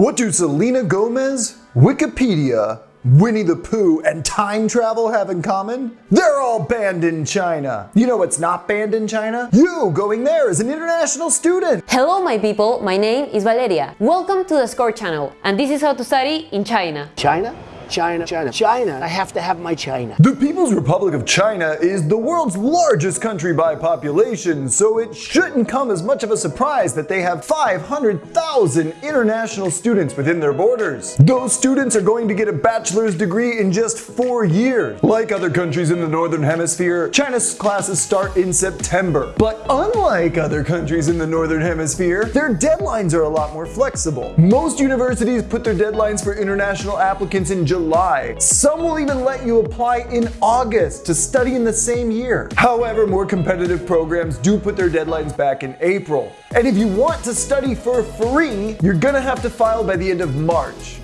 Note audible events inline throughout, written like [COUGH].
What do Selena Gomez, Wikipedia, Winnie the Pooh, and time travel have in common? They're all banned in China. You know what's not banned in China? You going there as an international student. Hello my people, my name is Valeria. Welcome to the Score channel and this is how to study in China. China? China, China, China. I have to have my China. The People's Republic of China is the world's largest country by population, so it shouldn't come as much of a surprise that they have 500,000 international students within their borders. Those students are going to get a bachelor's degree in just four years. Like other countries in the Northern Hemisphere, China's classes start in September. But unlike other countries in the Northern Hemisphere, their deadlines are a lot more flexible. Most universities put their deadlines for international applicants in July July. Some will even let you apply in August to study in the same year. However, more competitive programs do put their deadlines back in April. And if you want to study for free, you're gonna have to file by the end of March.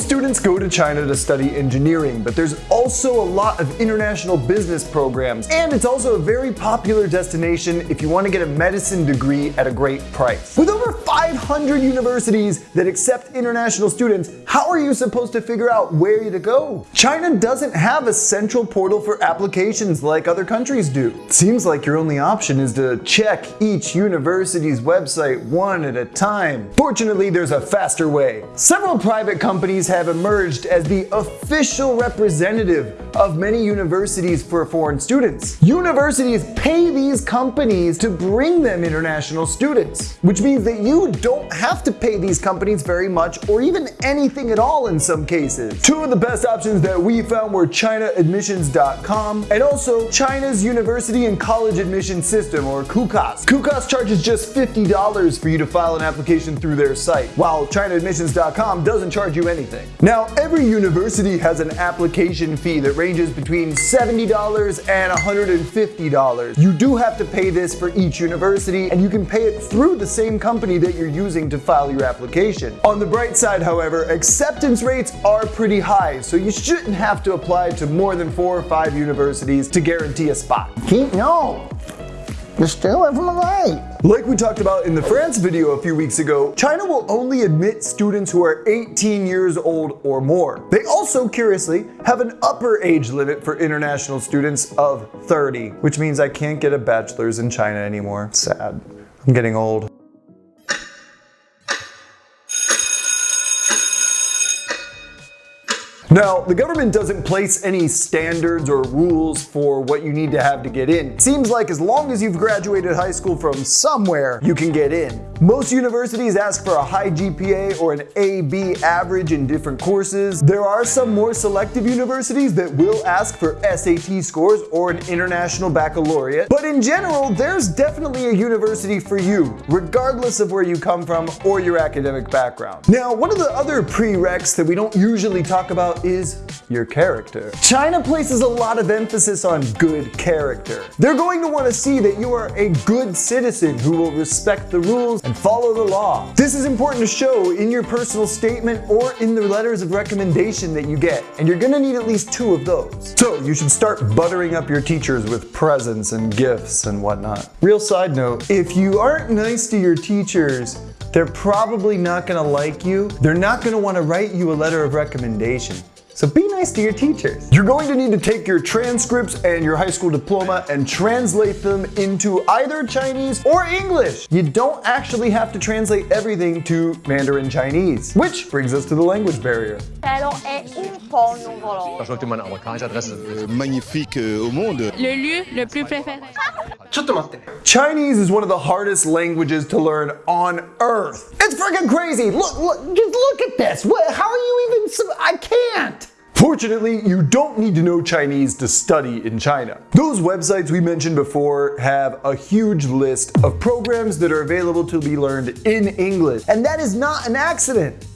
Most students go to China to study engineering, but there's also a lot of international business programs, and it's also a very popular destination if you want to get a medicine degree at a great price. With over 500 universities that accept international students, how are you supposed to figure out where to go? China doesn't have a central portal for applications like other countries do. seems like your only option is to check each university's website one at a time. Fortunately, there's a faster way. Several private companies have emerged as the official representative of many universities for foreign students. Universities pay these companies to bring them international students, which means that you don't have to pay these companies very much or even anything at all in some cases. Two of the best options that we found were ChinaAdmissions.com and also China's University and College Admission System or CUCAS. CUCAS charges just $50 for you to file an application through their site, while ChinaAdmissions.com doesn't charge you anything anything. Now, every university has an application fee that ranges between $70 and $150. You do have to pay this for each university, and you can pay it through the same company that you're using to file your application. On the bright side, however, acceptance rates are pretty high, so you shouldn't have to apply to more than four or five universities to guarantee a spot. No, you're still from the right. Like we talked about in the France video a few weeks ago, China will only admit students who are 18 years old or more. They also, curiously, have an upper age limit for international students of 30, which means I can't get a bachelor's in China anymore. Sad. I'm getting old. Now, the government doesn't place any standards or rules for what you need to have to get in. Seems like as long as you've graduated high school from somewhere, you can get in. Most universities ask for a high GPA or an AB average in different courses. There are some more selective universities that will ask for SAT scores or an international baccalaureate. But in general, there's definitely a university for you, regardless of where you come from or your academic background. Now, one of the other prereqs that we don't usually talk about is your character. China places a lot of emphasis on good character. They're going to want to see that you are a good citizen who will respect the rules and follow the law. This is important to show in your personal statement or in the letters of recommendation that you get, and you're gonna need at least two of those. So you should start buttering up your teachers with presents and gifts and whatnot. Real side note, if you aren't nice to your teachers, they're probably not gonna like you. They're not gonna wanna write you a letter of recommendation. So be nice to your teachers. You're going to need to take your transcripts and your high school diploma and translate them into either Chinese or English. You don't actually have to translate everything to Mandarin Chinese, which brings us to the language barrier. magnifique eh, au monde. Le lieu le plus préféré. Chinese is one of the hardest languages to learn on earth. It's freaking crazy. Look, look, just look at this. What, how are you even, I can't. Fortunately, you don't need to know Chinese to study in China. Those websites we mentioned before have a huge list of programs that are available to be learned in English, and that is not an accident.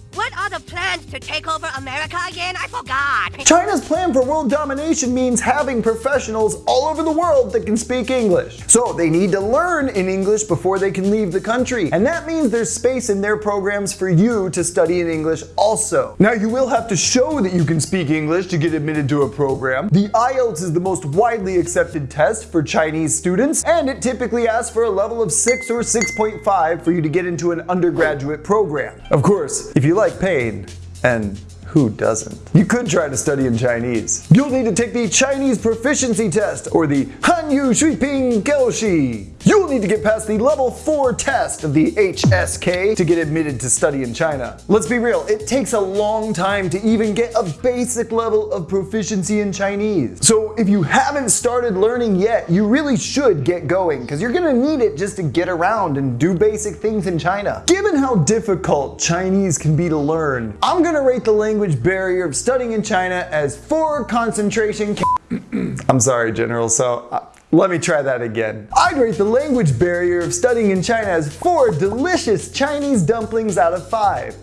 Plans to take over America again? I forgot. China's plan for world domination means having professionals all over the world that can speak English. So they need to learn in English before they can leave the country. And that means there's space in their programs for you to study in English also. Now you will have to show that you can speak English to get admitted to a program. The IELTS is the most widely accepted test for Chinese students, and it typically asks for a level of 6 or 6.5 for you to get into an undergraduate program. Of course, if you like pain, and who doesn't? You could try to study in Chinese. You'll need to take the Chinese proficiency test or the Hanyu Shuiping Kaoshi. You'll need to get past the level 4 test of the HSK to get admitted to study in China. Let's be real, it takes a long time to even get a basic level of proficiency in Chinese. So if you haven't started learning yet, you really should get going because you're gonna need it just to get around and do basic things in China. Given how difficult Chinese can be to learn, I'm gonna rate the language barrier of studying in China as 4 concentration [CLEARS THROAT] I'm sorry, General, so uh, let me try that again. I'd rate the language barrier of studying in China as 4 delicious Chinese dumplings out of 5.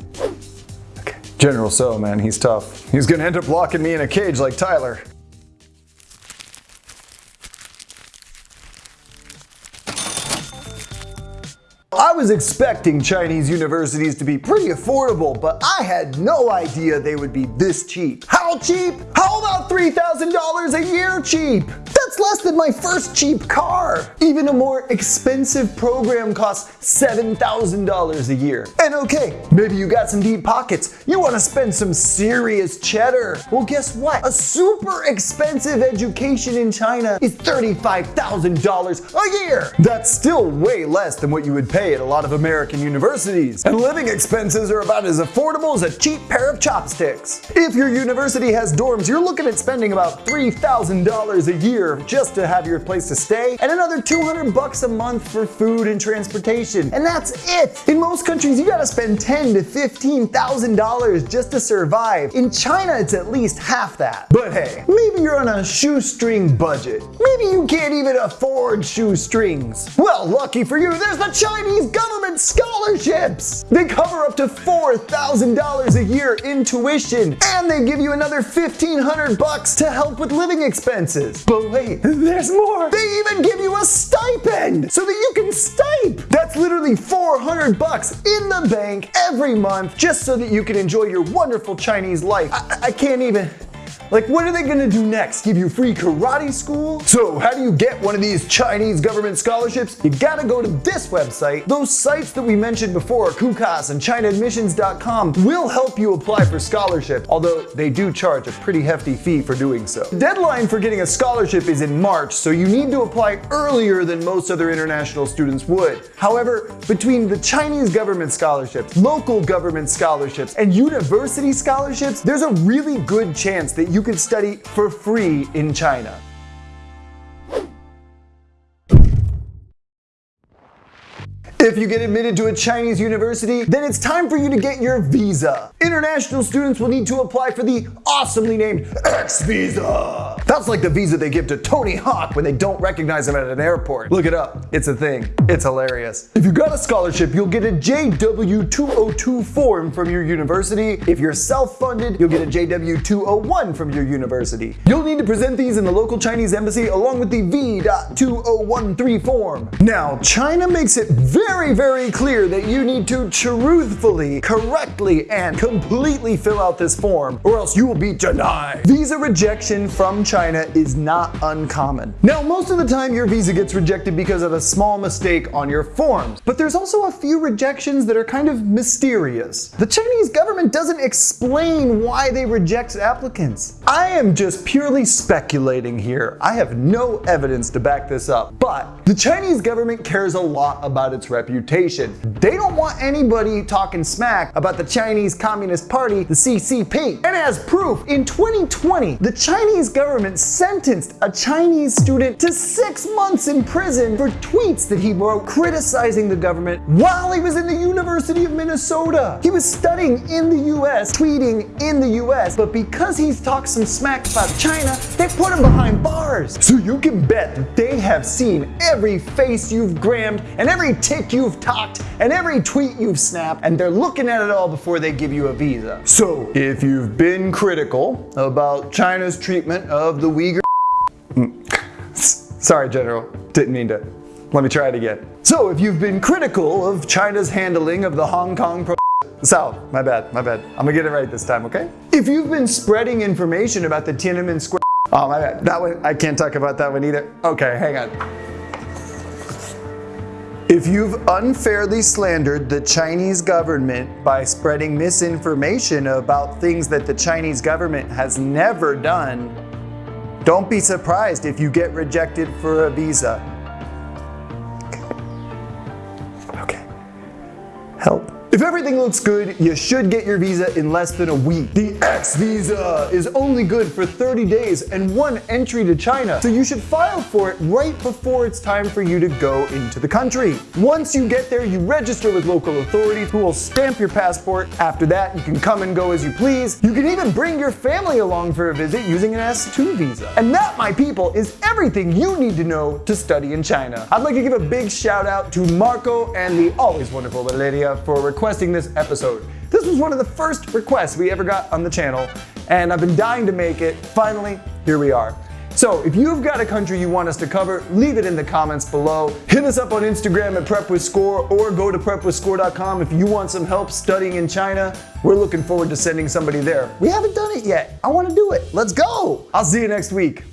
Okay. General So, man, he's tough. He's gonna end up locking me in a cage like Tyler. I was expecting Chinese universities to be pretty affordable, but I had no idea they would be this cheap. How cheap? How about $3,000 a year cheap? That's less than my first cheap car. Even a more expensive program costs $7,000 a year. And okay, maybe you got some deep pockets. You want to spend some serious cheddar. Well, guess what? A super expensive education in China is $35,000 a year. That's still way less than what you would pay at a lot of American universities. And living expenses are about as affordable as a cheap pair of chopsticks. If your university has dorms, you're looking at spending about $3,000 a year just to have your place to stay and another 200 bucks a month for food and transportation. And that's it. In most countries, you gotta spend 10 to $15,000 just to survive. In China, it's at least half that. But hey, maybe you're on a shoestring budget. Maybe you can't even afford shoestrings. Well, lucky for you, there's the Chinese government scholarships. They cover up to $4,000 a year in tuition, and they give you another 1500 bucks to help with living expenses. But wait, there's more. They even give you a stipend so that you can stipe. That's literally 400 bucks in the bank every month just so that you can enjoy your wonderful Chinese life. I, I can't even. Like, what are they gonna do next? Give you free karate school? So, how do you get one of these Chinese government scholarships? You gotta go to this website. Those sites that we mentioned before, CUCAS and ChinaAdmissions.com, will help you apply for scholarship, although they do charge a pretty hefty fee for doing so. The deadline for getting a scholarship is in March, so you need to apply earlier than most other international students would. However, between the Chinese government scholarships, local government scholarships, and university scholarships, there's a really good chance that you could study for free in China. If you get admitted to a Chinese university, then it's time for you to get your visa. International students will need to apply for the awesomely named X visa. That's like the visa they give to Tony Hawk when they don't recognize him at an airport. Look it up. It's a thing. It's hilarious. If you got a scholarship, you'll get a JW202 form from your university. If you're self-funded, you'll get a JW201 from your university. You'll need to present these in the local Chinese embassy along with the V.2013 form. Now, China makes it very, very very clear that you need to truthfully, correctly, and completely fill out this form or else you will be denied. Visa rejection from China is not uncommon. Now, most of the time your visa gets rejected because of a small mistake on your forms, but there's also a few rejections that are kind of mysterious. The Chinese government doesn't explain why they reject applicants. I am just purely speculating here. I have no evidence to back this up, but the Chinese government cares a lot about its reputation. They don't want anybody talking smack about the Chinese Communist Party, the CCP. And as proof, in 2020, the Chinese government sentenced a Chinese student to six months in prison for tweets that he wrote criticizing the government while he was in the University of Minnesota. He was studying in the US, tweeting in the US, but because he's talked some smack about China, they put him behind bars. So you can bet they have seen every face you've grammed and every tick you've talked and every tweet you've snapped, and they're looking at it all before they give you a visa. So, if you've been critical about China's treatment of the Uyghur mm. Sorry, General. Didn't mean to. Let me try it again. So, if you've been critical of China's handling of the Hong Kong pro South, my bad, my bad. I'm gonna get it right this time, okay? If you've been spreading information about the Tiananmen Square Oh, my bad. That one, I can't talk about that one either. Okay, hang on. If you've unfairly slandered the Chinese government by spreading misinformation about things that the Chinese government has never done, don't be surprised if you get rejected for a visa. Everything looks good, you should get your visa in less than a week. The X visa is only good for 30 days and one entry to China, so you should file for it right before it's time for you to go into the country. Once you get there, you register with local authorities who will stamp your passport. After that, you can come and go as you please. You can even bring your family along for a visit using an S2 visa. And that, my people, is everything you need to know to study in China. I'd like to give a big shout out to Marco and the always wonderful Valeria for requesting this episode. This was one of the first requests we ever got on the channel, and I've been dying to make it. Finally, here we are. So if you've got a country you want us to cover, leave it in the comments below. Hit us up on Instagram at prepwithscore or go to prepwithscore.com if you want some help studying in China. We're looking forward to sending somebody there. We haven't done it yet. I want to do it. Let's go. I'll see you next week.